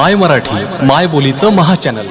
माय मराठी माय बोलीचं महाचॅनल